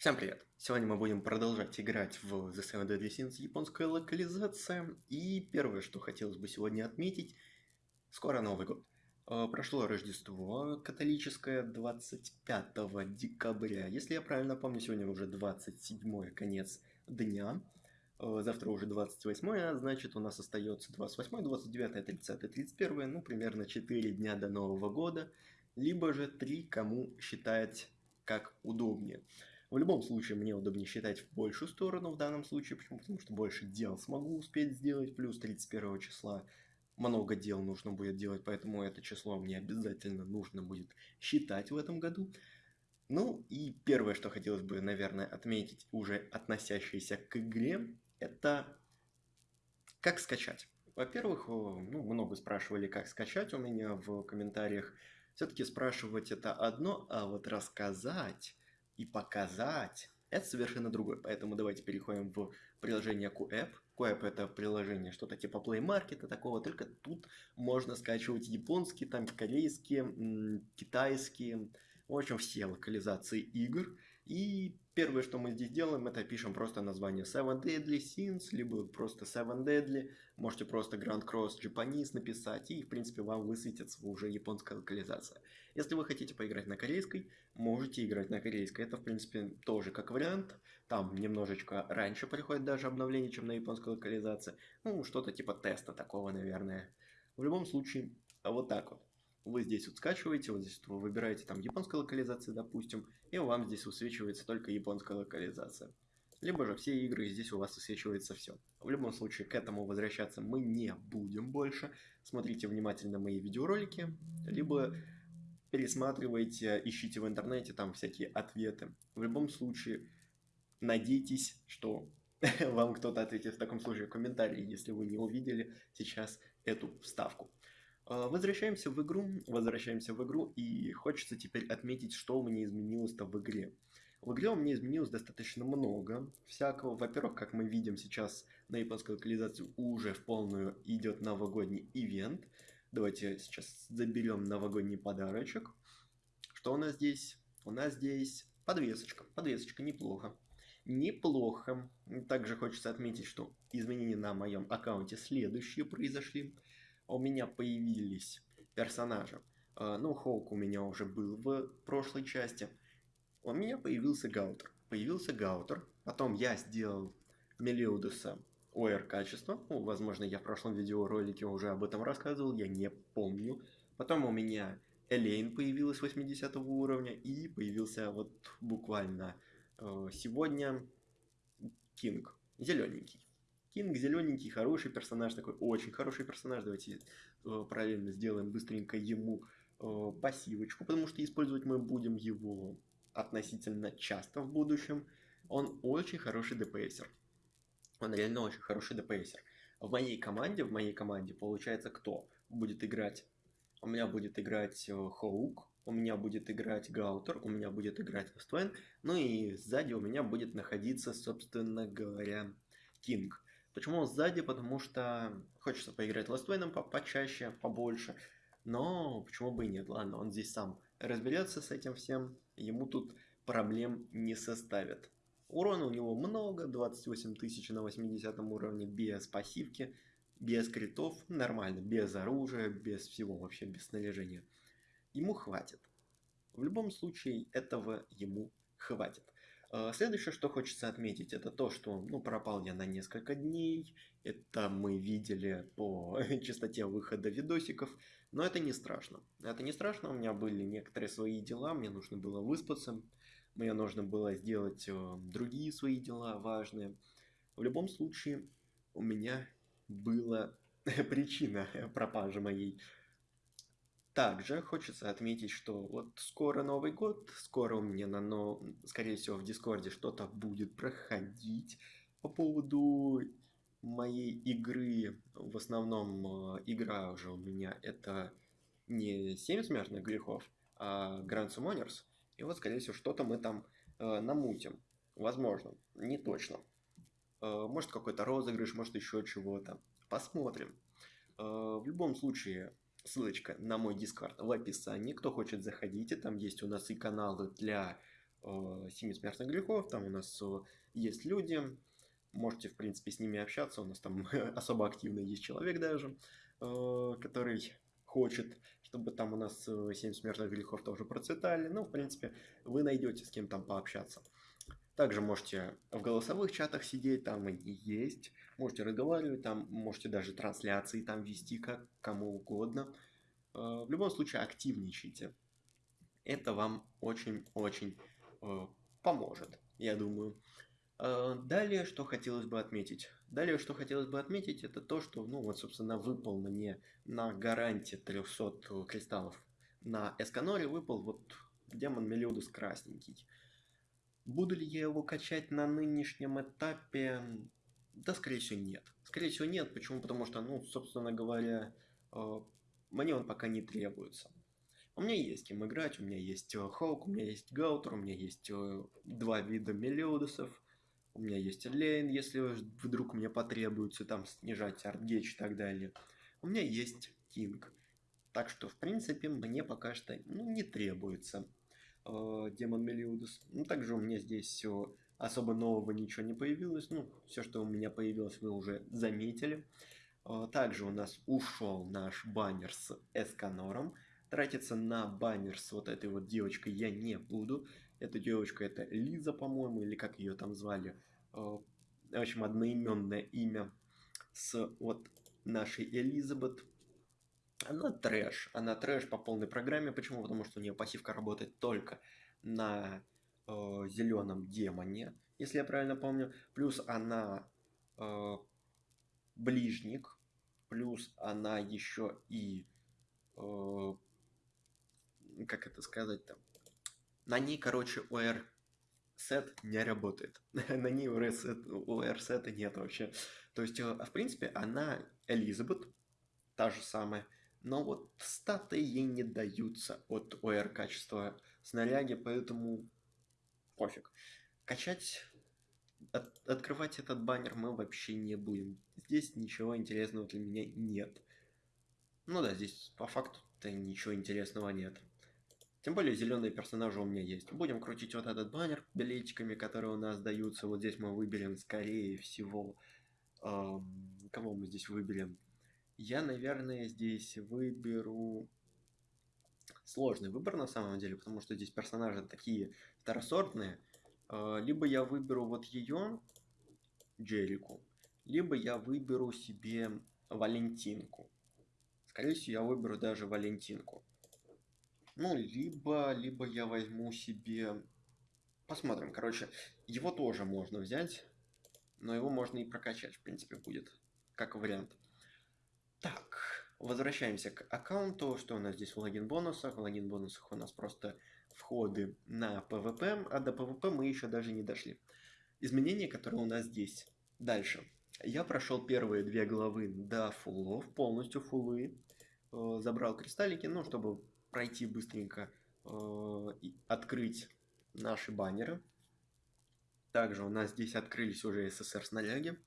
Всем привет! Сегодня мы будем продолжать играть в The Seven Deadly Sins японская локализация. И первое, что хотелось бы сегодня отметить, скоро Новый год. Э, прошло Рождество католическое 25 декабря. Если я правильно помню, сегодня уже 27 конец дня. Э, завтра уже 28, а значит у нас остается 28, 29, 30, 31, ну примерно 4 дня до Нового года. Либо же 3, кому считать как удобнее. В любом случае, мне удобнее считать в большую сторону в данном случае. Почему? Потому что больше дел смогу успеть сделать. Плюс 31 числа много дел нужно будет делать, поэтому это число мне обязательно нужно будет считать в этом году. Ну и первое, что хотелось бы, наверное, отметить, уже относящееся к игре, это как скачать. Во-первых, ну, много спрашивали, как скачать у меня в комментариях. Все-таки спрашивать это одно, а вот рассказать и показать, это совершенно другое. Поэтому давайте переходим в приложение QApp. QApp это приложение что-то типа Play Market, такого, только тут можно скачивать японские, там корейские, китайские, в общем, все локализации игр. И первое, что мы здесь делаем, это пишем просто название Seven Deadly Sins, либо просто Seven Deadly. Можете просто Grand Cross Japanese написать, и, в принципе, вам высветится уже японская локализация. Если вы хотите поиграть на корейской, можете играть на корейской. Это, в принципе, тоже как вариант. Там немножечко раньше приходит даже обновление, чем на японской локализации. Ну, что-то типа теста такого, наверное. В любом случае, вот так вот вы здесь вот скачиваете, вот здесь вы выбираете там японская локализация, допустим, и вам здесь высвечивается только японская локализация. Либо же все игры, здесь у вас высвечивается все. В любом случае, к этому возвращаться мы не будем больше. Смотрите внимательно мои видеоролики, либо пересматривайте, ищите в интернете там всякие ответы. В любом случае, надейтесь, что вам кто-то ответит в таком случае в комментарии, если вы не увидели сейчас эту вставку. А, возвращаемся в игру, возвращаемся в игру, и хочется теперь отметить, что у меня изменилось-то в игре. В игре у меня изменилось достаточно много всякого. Во-первых, как мы видим сейчас на японской локализации уже в полную идет новогодний ивент. Давайте сейчас заберем новогодний подарочек. Что у нас здесь? У нас здесь подвесочка. Подвесочка неплохо. Неплохо. Также хочется отметить, что изменения на моем аккаунте следующие произошли у меня появились персонажи. А, ну, Хоук у меня уже был в прошлой части. У меня появился Гаутер. Появился Гаутер. Потом я сделал Мелиодаса UR качества. Ну, возможно, я в прошлом видеоролике уже об этом рассказывал, я не помню. Потом у меня Элейн появилась 80 уровня. И появился вот буквально э, сегодня Кинг. Зелененький. Кинг зелененький, хороший персонаж, такой очень хороший персонаж. Давайте э, параллельно сделаем быстренько ему э, пассивочку, потому что использовать мы будем его относительно часто в будущем. Он очень хороший ДПСер. Он реально очень хороший ДПСер. В моей команде, в моей команде получается кто будет играть? У меня будет играть э, Хоук, у меня будет играть Гаутер, у меня будет играть Вествен, ну и сзади у меня будет находиться, собственно говоря, Кинг. Почему сзади? Потому что хочется поиграть Wayne по почаще, побольше. Но почему бы и нет? Ладно, он здесь сам разберется с этим всем. Ему тут проблем не составит. Урона у него много, 28 тысяч на 80 уровне, без пассивки, без критов, нормально, без оружия, без всего, вообще без снаряжения. Ему хватит. В любом случае, этого ему хватит. А, следующее, что хочется отметить, это то, что ну, пропал я на несколько дней. Это мы видели по частоте выхода видосиков. Но это не страшно. Это не страшно, у меня были некоторые свои дела, мне нужно было выспаться. Мне нужно было сделать э, другие свои дела важные. В любом случае, у меня была причина пропажи моей. Также хочется отметить, что вот скоро Новый год, скоро у меня, на, но, скорее всего, в Дискорде что-то будет проходить по поводу моей игры. В основном э, игра уже у меня это не 7 смертных грехов, а Grand Summoners. И вот, скорее всего, что-то мы там э, намутим. Возможно, не точно. Э, может какой-то розыгрыш, может еще чего-то. Посмотрим. В любом случае, ссылочка на мой дискорд в описании. Кто хочет, заходите. Там есть у нас и каналы для семи смертных грехов. Там у нас есть люди. Можете, в принципе, с ними общаться. У нас там особо активно есть человек даже, который хочет, чтобы там у нас 7 смертных грехов тоже процветали. Ну, в принципе, вы найдете с кем там пообщаться. Также можете в голосовых чатах сидеть, там и есть. Можете разговаривать, там можете даже трансляции там вести, как кому угодно. Э, в любом случае, активничайте. Это вам очень-очень э, поможет, я думаю. Э, далее, что хотелось бы отметить. Далее, что хотелось бы отметить, это то, что, ну, вот, собственно, выпал мне на гарантии 300 кристаллов на Эсканоре, выпал вот демон Мелиудус красненький. Буду ли я его качать на нынешнем этапе? Да, скорее всего, нет. Скорее всего, нет. Почему? Потому что, ну, собственно говоря, э, мне он пока не требуется. У меня есть кем играть, у меня есть э, Хоук, у меня есть Гаутер, у меня есть э, два вида Мелиодасов, у меня Элейн, если вдруг мне потребуется там снижать ult gauge и так далее. У меня есть Кинг. Так что, в принципе, мне пока что ну, не требуется э, демон Мелиодас. Ну, также у меня здесь все особо нового ничего не появилось. Ну, все, что у меня появилось, вы уже заметили. Э, также у нас ушел наш баннер с Эсканором. Тратиться на баннер с вот этой вот девочкой я не буду. Эта девочка это Лиза, по-моему, или как ее там звали. Э, в общем, одноименное имя с вот нашей Элизабет. Она трэш. Она трэш по полной программе. Почему? Потому что у нее пассивка работает только на э, зеленом демоне, если я правильно помню. Плюс она э, ближник. Плюс она еще и... Э, как это сказать там? На ней, короче, OR сет не работает. на ней OR сета нет вообще. То есть, э, в принципе, она Элизабет, та же самая, но вот статы ей не даются от ОР качества снаряги, поэтому пофиг. Качать, от, открывать этот баннер мы вообще не будем. Здесь ничего интересного для меня нет. Ну да, здесь по факту-то ничего интересного нет. Тем более зеленые персонажи у меня есть. Будем крутить вот этот баннер билетиками, которые у нас даются. Вот здесь мы выберем, скорее всего, эм, кого мы здесь выберем. Я, наверное, здесь выберу сложный выбор на самом деле, потому что здесь персонажи такие второсортные. Э, либо я выберу вот ее, Джерику, либо я выберу себе Валентинку. Скорее всего, я выберу даже Валентинку. Ну, либо, либо я возьму себе... Посмотрим, короче, его тоже можно взять, но его можно и прокачать, в принципе, будет, как вариант. Так, возвращаемся к аккаунту. Что у нас здесь в логин бонусах? В логин бонусах у нас просто входы на PvP, а до PvP мы еще даже не дошли. Изменения, которые у нас здесь. Дальше. Я прошел первые две главы до фуллов, полностью фуллы. Э, забрал кристаллики, ну, чтобы пройти быстренько э, и открыть наши баннеры. Также у нас здесь открылись уже SSR снаряги.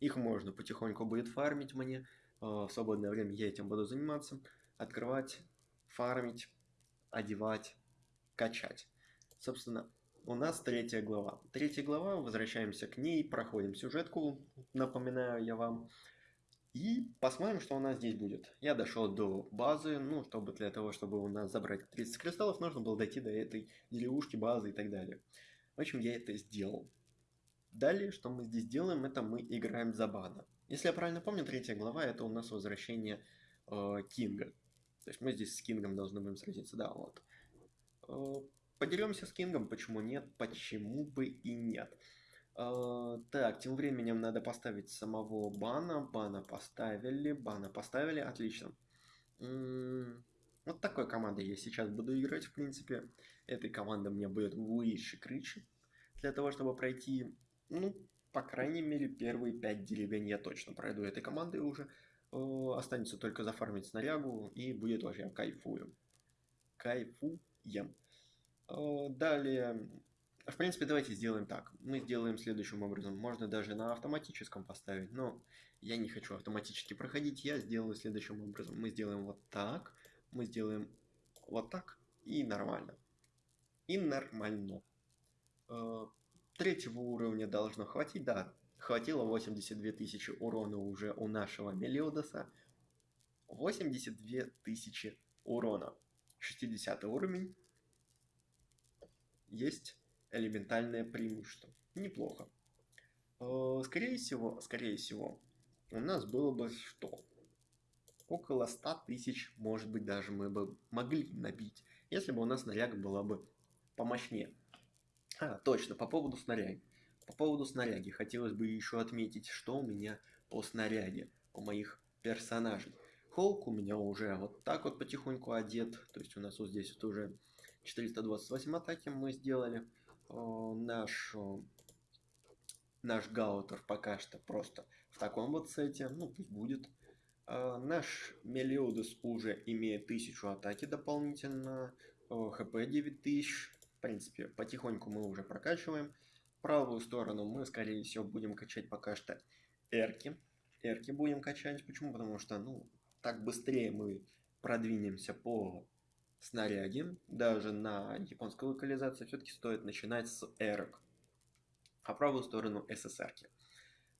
Их можно потихоньку будет фармить мне. Э, в свободное время я этим буду заниматься. Открывать, фармить, одевать, качать. Собственно, у нас третья глава. Третья глава, возвращаемся к ней, проходим сюжетку, напоминаю я вам. И посмотрим, что у нас здесь будет. Я дошел до базы, ну, чтобы для того, чтобы у нас забрать 30 кристаллов, нужно было дойти до этой деревушки, базы и так далее. В общем, я это сделал. Далее, что мы здесь делаем, это мы играем за бана. Если я правильно помню, третья глава это у нас возвращение э, Кинга. То есть мы здесь с Кингом должны будем сразиться, да, вот. Э, подеремся с Кингом, почему нет, почему бы и нет. Э, так, тем временем надо поставить самого бана. Бана поставили, бана поставили, отлично. М-м, вот такой командой я сейчас буду играть, в принципе. Этой команды мне будет выше крыши. Для того, чтобы пройти, ну, по крайней мере, первые 5 деревень я точно пройду этой командой уже. Э, останется только зафармить снарягу, и будет вообще кайфую. Кайфуем. Э, далее, в принципе, давайте сделаем так. Мы сделаем следующим образом. Можно даже на автоматическом поставить, но я не хочу автоматически проходить, я сделаю следующим образом. Мы сделаем вот так, мы сделаем вот так и нормально. И нормально. Третьего уровня должно хватить, да, хватило 82 тысячи урона уже у нашего Мелиодоса. 82 тысячи урона. 60 уровень. Есть элементальное преимущество. Неплохо. Э, скорее всего, скорее всего, у нас было бы что? Около 100 тысяч, может быть, даже мы бы могли набить, если бы у нас снаряга была бы помощнее. А, точно, по поводу снаряги. По поводу снаряги хотелось бы еще отметить, что у меня по снаряге у моих персонажей. Холк у меня уже вот так вот потихоньку одет, то есть у нас вот здесь вот уже 428 атаки мы сделали. О, наш, о, наш Гаутер пока что просто в таком вот сете, ну пусть будет. Э, наш Мелиодес уже имеет 1000 атаки дополнительно, хп 9000. В принципе, потихоньку мы уже прокачиваем. Правую сторону мы, скорее всего, будем качать пока что эрки. Эрки будем качать. Почему? Потому что, ну, так быстрее мы продвинемся по снаряге. Даже на японской локализации все-таки стоит начинать с эрок. А правую сторону СССРки.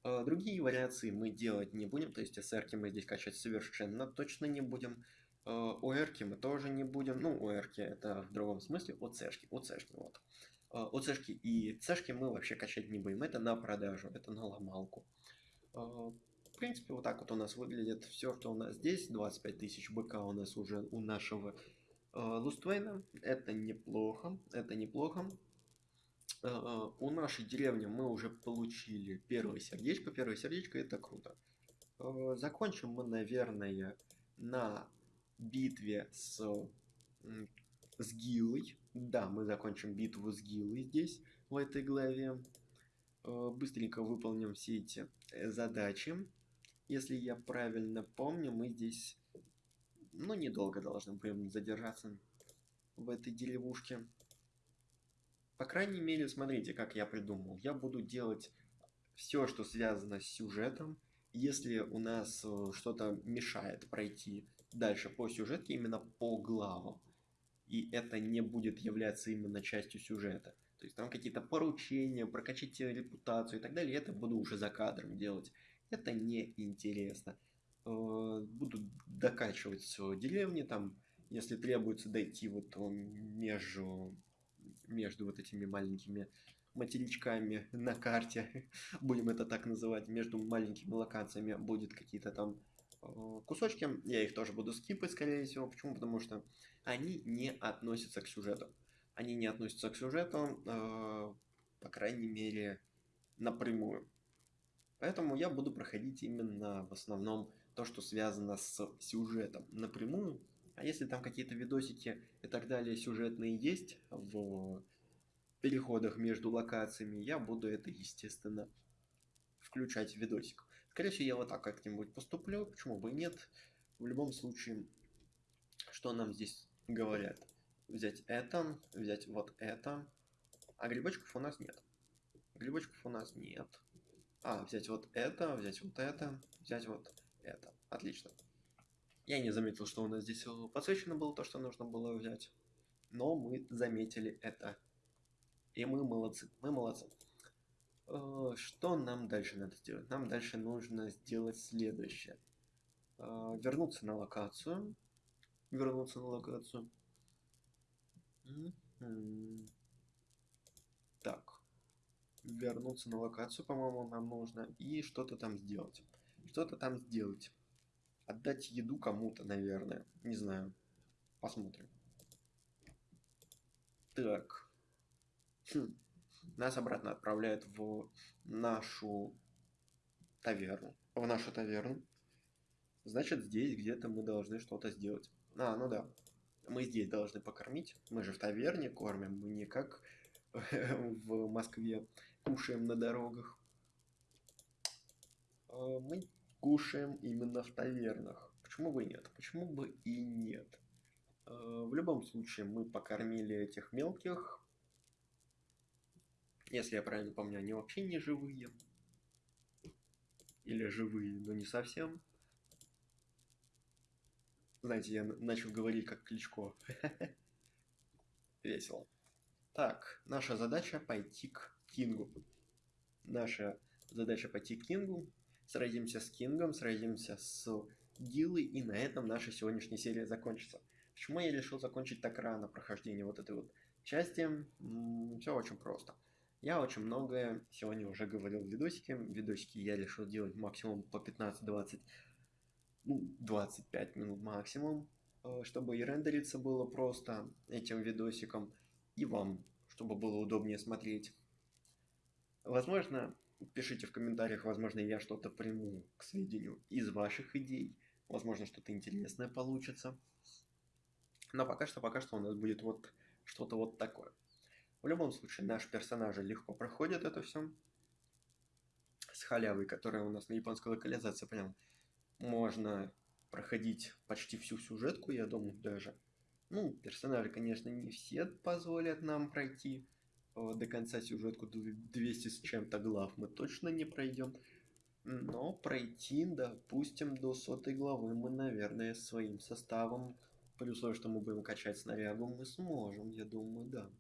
А, другие вариации мы делать не будем, то есть SR мы здесь качать совершенно точно не будем. OR а, мы тоже не будем, ну OR это в другом смысле OC-шки, OC-шки вот. OC-шки а, и C-шки мы вообще качать не будем, это на продажу, это на ломалку. В принципе, вот так вот у нас выглядит все, что у нас здесь. 25 тысяч БК у нас уже у нашего Луствейна. Это неплохо, это неплохо. Э, у нашей деревни мы уже получили первое сердечко. Первое сердечко это круто. Э, закончим мы, наверное, на битве с, с Гилой. Да, мы закончим битву с Гилой здесь, в этой главе. Э, быстренько выполним все эти задачи. Если я правильно помню, мы здесь, ну, недолго должны будем задержаться в этой деревушке. По крайней мере, смотрите, как я придумал. Я буду делать все, что связано с сюжетом. Если у нас э, что-то мешает пройти дальше по сюжетке, именно по главам, и это не будет являться именно частью сюжета, то есть там какие-то поручения, прокачать репутацию и так далее, это буду уже за кадром делать. Это неинтересно. Э, буду докачивать деревни, там, если требуется дойти вот между между вот этими маленькими материчками на карте, будем это так называть, между маленькими локациями будет какие-то там э, кусочки, я их тоже буду скипать, скорее всего. Почему? Потому что они не относятся к сюжету. Они не относятся к сюжету, э, по крайней мере, напрямую. Поэтому я буду проходить именно в основном то, что связано с сюжетом напрямую, а если там какие-то видосики и так далее сюжетные есть в переходах между локациями, я буду это, естественно, включать в видосик. Скорее всего, я вот так как-нибудь поступлю, почему бы и нет. В любом случае, что нам здесь говорят? Взять это, взять вот это. А грибочков у нас нет. Грибочков у нас нет. А, взять вот это, взять вот это, взять вот это. Отлично. Я не заметил, что у нас здесь подсвечено было то, что нужно было взять. Но мы заметили это. И мы молодцы. Мы молодцы. Э, что нам дальше надо сделать? Нам дальше нужно сделать следующее. Э, вернуться на локацию. Вернуться на локацию. Так. Вернуться на локацию, по-моему, нам нужно. И что-то там сделать. Что-то там сделать. Отдать еду кому-то, наверное. Не знаю. Посмотрим. Так. Хм. Нас обратно отправляют в нашу таверну. В нашу таверну. Значит, здесь где-то мы должны что-то сделать. А, ну да. Мы здесь должны покормить. Мы же в таверне кормим. Мы не как в Москве кушаем на дорогах. А, мы кушаем именно в тавернах. Почему бы и нет? Почему бы и нет? Э, в любом случае, мы покормили этих мелких. Если я правильно помню, они вообще не живые. Или живые, но не совсем. Знаете, я начал говорить как Кличко. Весело. Так, наша задача пойти к Кингу. Наша задача пойти к Кингу. Сразимся с Кингом, сразимся с Гилой, и на этом наша сегодняшняя серия закончится. Почему я решил закончить так рано прохождение вот этой вот части? Все очень просто. Я очень многое сегодня уже говорил в видосике. Видосики я решил делать максимум по 15-20, ну, 25 минут максимум, э, чтобы и рендериться было просто этим видосиком, и вам, чтобы было удобнее смотреть. Возможно, пишите в комментариях, возможно, я что-то приму к сведению из ваших идей. Возможно, что-то интересное получится. Но пока что, пока что у нас будет вот что-то вот такое. В любом случае, наши персонажи легко проходят это все. С халявой, которая у нас на японской локализации, прям можно проходить почти всю сюжетку, я думаю, даже. Ну, персонажи, конечно, не все позволят нам пройти э, до конца сюжетку 200 с чем-то глав мы точно не пройдем. Но пройти, допустим, до сотой главы мы, наверное, своим составом, при условии, что мы будем качать снарягу, мы сможем, я думаю, да.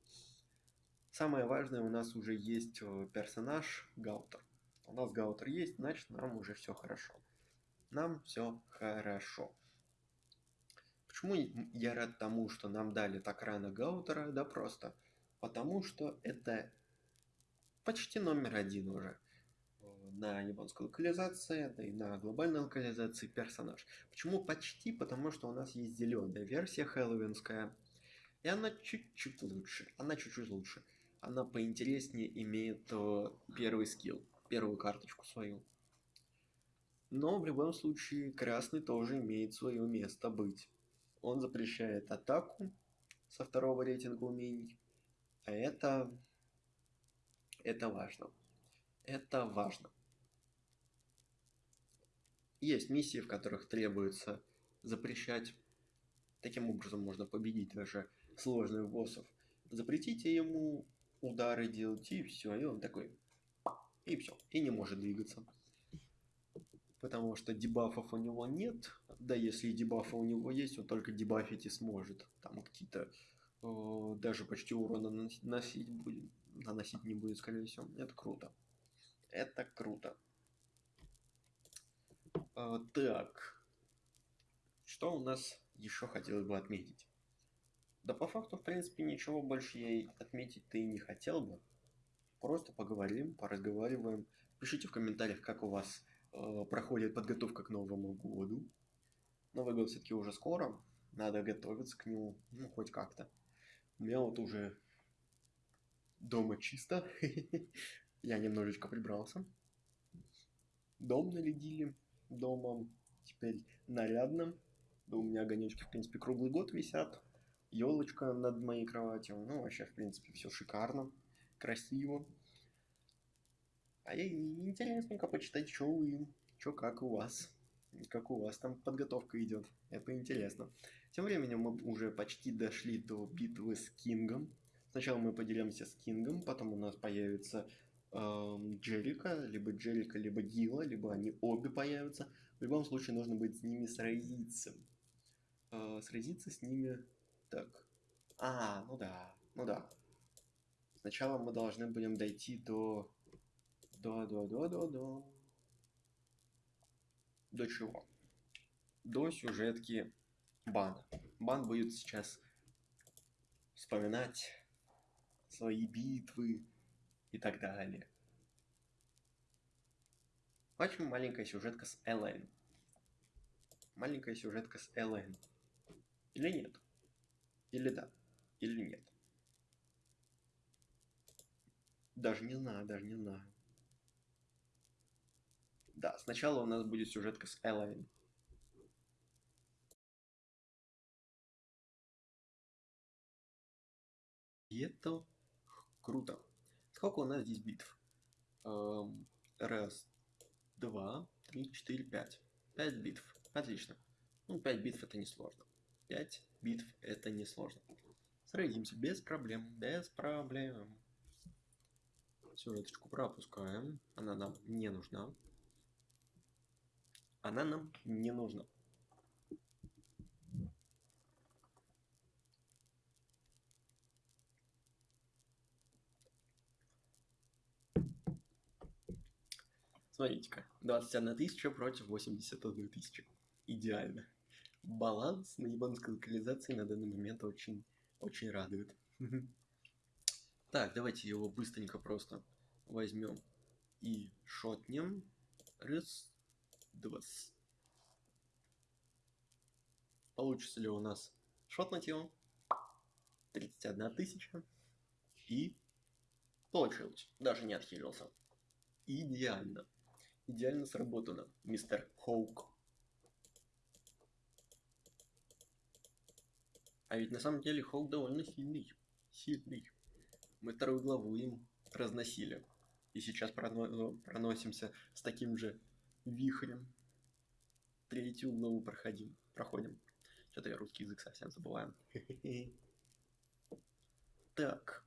Самое важное, у нас уже есть э, персонаж Гаутер. У нас Гаутер есть, значит нам уже все хорошо. Нам все хорошо. Почему я рад тому, что нам дали так рано Гаутера? Да просто потому, что это почти номер один уже э, на японской локализации, да и на глобальной локализации персонаж. Почему почти? Потому что у нас есть зеленая версия хэллоуинская, и она чуть-чуть лучше. Она чуть-чуть лучше она поинтереснее имеет э, первый скилл, первую карточку свою. Но в любом случае красный тоже имеет свое место быть. Он запрещает атаку со второго рейтинга умений. А это... Это важно. Это важно. Есть миссии, в которых требуется запрещать. Таким образом можно победить даже сложных боссов. Запретите ему удары делать, и все. И он такой, и все, и не может двигаться. Потому что дебафов у него нет, да если и дебафы у него есть, он только дебафить и сможет. Там какие-то э, даже почти урона наносить будет, наносить не будет, скорее всего. Это круто. Это круто. Э, так. Что у нас еще хотелось бы отметить? Да по факту, в принципе, ничего больше я отметить-то и не хотел бы. Просто поговорим, поразговариваем. Пишите в комментариях, как у вас э, проходит подготовка к Новому году. Новый год все-таки уже скоро. Надо готовиться к нему, ну, хоть как-то. У меня вот уже дома чисто. Я немножечко прибрался. Дом нарядили. Дома теперь нарядно. Да у меня огонечки, в принципе, круглый год висят елочка над моей кроватью. Ну, вообще, в принципе, все шикарно, красиво. А я интересненько почитать, что вы, что как у вас, как у вас там подготовка идет. Это интересно. Тем временем мы уже почти дошли до битвы с Кингом. Сначала мы поделимся с Кингом, потом у нас появится эм, Джерика, либо Джерика, либо Гила, либо они обе появятся. В любом случае нужно будет с ними сразиться. Э, сразиться с ними так. А, ну да, ну да. Сначала мы должны будем дойти до... До, до, до, до, до... До чего? До сюжетки Бана. Бан будет сейчас вспоминать свои битвы и так далее. Очень маленькая сюжетка с Элен. Маленькая сюжетка с Элен. Или нет? Или да, или нет. Даже не знаю, даже не знаю. Да, сначала у нас будет сюжетка с Элайн. И это круто. Сколько у нас здесь битв? Эм, раз, два, три, четыре, пять. Пять битв. Отлично. Ну, пять битв это не сложно. Пять битв это несложно. Сразимся без проблем, без проблем. Сюжеточку пропускаем, она нам не нужна. Она нам не нужна. Смотрите-ка, 21 тысяча против 81 тысячи. Идеально. Баланс на японской локализации на данный момент очень, очень радует. Так, давайте его быстренько просто возьмем и шотнем. Раз, два. Получится ли у нас шотнуть его? 31 тысяча. И получилось. Даже не отхилился. Идеально. Идеально сработано, мистер Хоук. А ведь на самом деле Хоук довольно сильный. Сильный. Мы вторую главу им разносили. И сейчас проно проносимся с таким же вихрем. Третью главу проходим. Проходим. Что-то я русский язык совсем забываю. Так.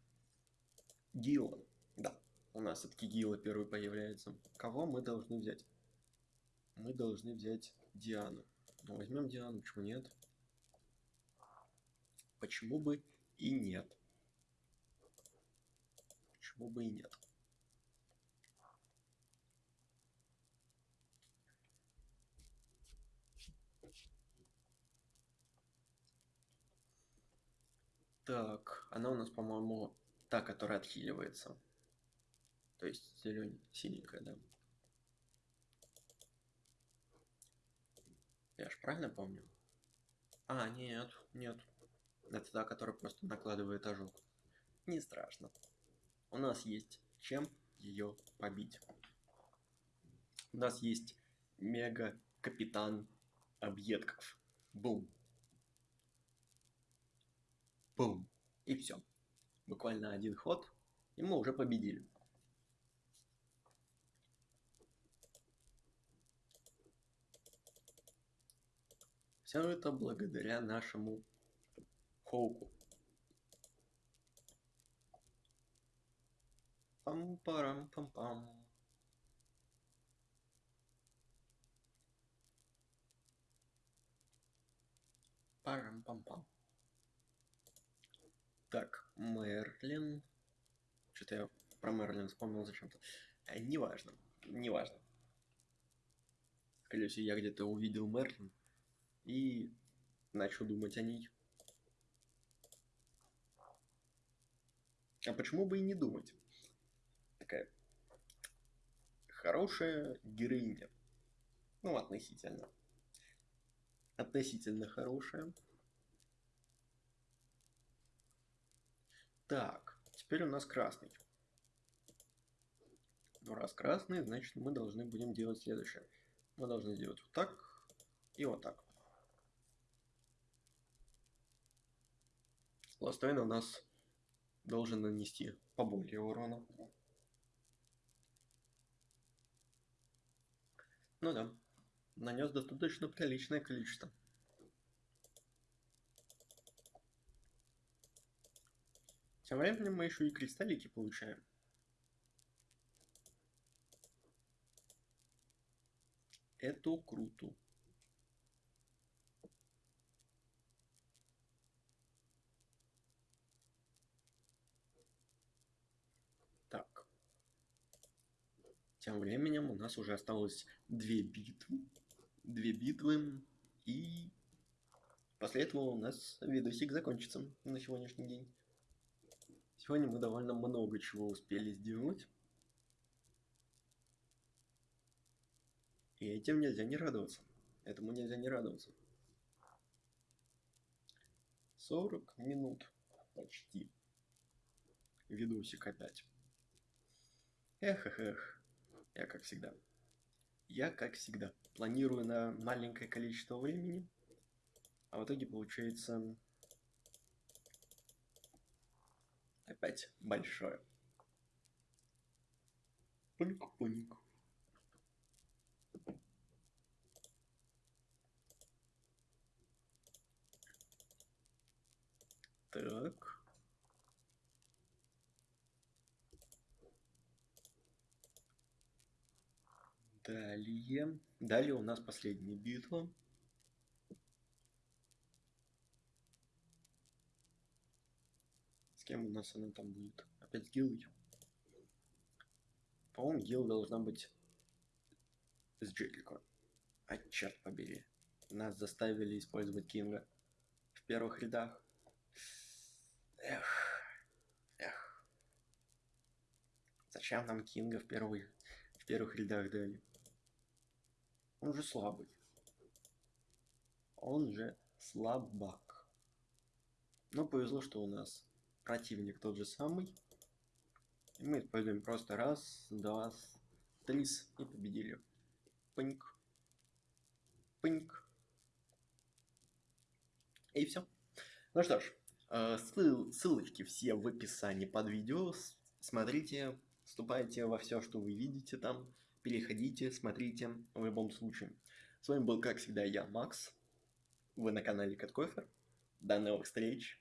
Гила. Да. У нас все-таки Гила первый появляется. Кого мы должны взять? Мы должны взять Диану. Ну, возьмем Диану, почему нет? Почему бы и нет? Почему бы и нет? Так, она у нас, по-моему, та, которая отхиливается. То есть зелень, синенькая, да. Я ж правильно помню? А, нет, нет. Это та, которая просто накладывает ожог. Не страшно. У нас есть чем ее побить. У нас есть мега-капитан объедков. Бум. Бум. И все. Буквально один ход, и мы уже победили. Все это благодаря нашему Хоуку. Пам-парам-пам-пам. Парам-пам-пам. Так, Мерлин. Что-то я про Мерлин вспомнил зачем-то. Э, неважно, неважно. Скорее всего, я где-то увидел Мерлин и начал думать о ней. А почему бы и не думать? Такая хорошая героиня. Ну, относительно. Относительно хорошая. Так, теперь у нас красный. Ну, раз красный, значит мы должны будем делать следующее. Мы должны сделать вот так и вот так. Ластойн у нас должен нанести поболее урона. Ну да, нанес достаточно приличное количество. Тем временем мы еще и кристаллики получаем. Это круто. Так. Тем временем у нас уже осталось две битвы. Две битвы. И после этого у нас видосик закончится на сегодняшний день. Сегодня мы довольно много чего успели сделать. И этим нельзя не радоваться. Этому нельзя не радоваться. 40 минут почти. Видосик опять. Эх, эх, эх. Я как всегда. Я как всегда. Планирую на маленькое количество времени. А в итоге получается опять большое. Пуник-пуник. Так. Далее. Далее. У нас последняя битва. С кем у нас она там будет? Опять с Гиллой? По-моему, Гилл должна быть с Джерико. А черт побери. Нас заставили использовать Кинга в первых рядах. Эх. Эх. Зачем нам Кинга в первых, в первых рядах дали? Он же слабый. Он же слабак. Но повезло, что у нас противник тот же самый. И мы используем просто раз, два, три и победили. Пыньк. Пыньк. И все. Ну что ж, э, ссыл, ссылочки все в описании под видео. Смотрите, вступайте во все, что вы видите там. Переходите, смотрите в любом случае. С вами был, как всегда, я, Макс. Вы на канале Каткофер. До новых встреч.